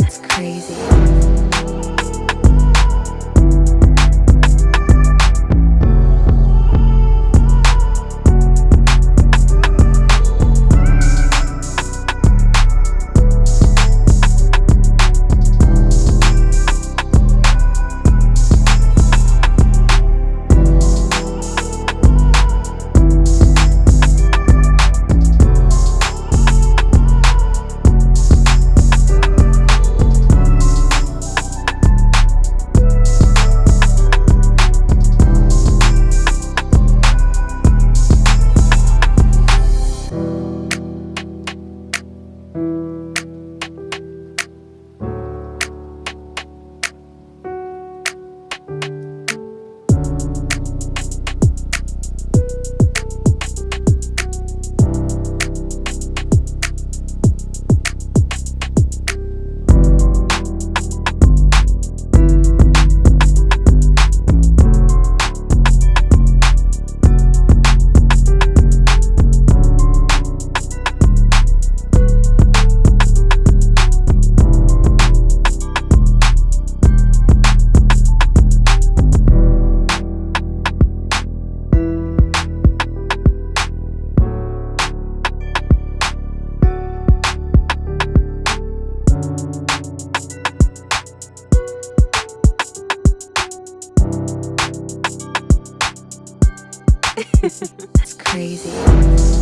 It's crazy. it's crazy.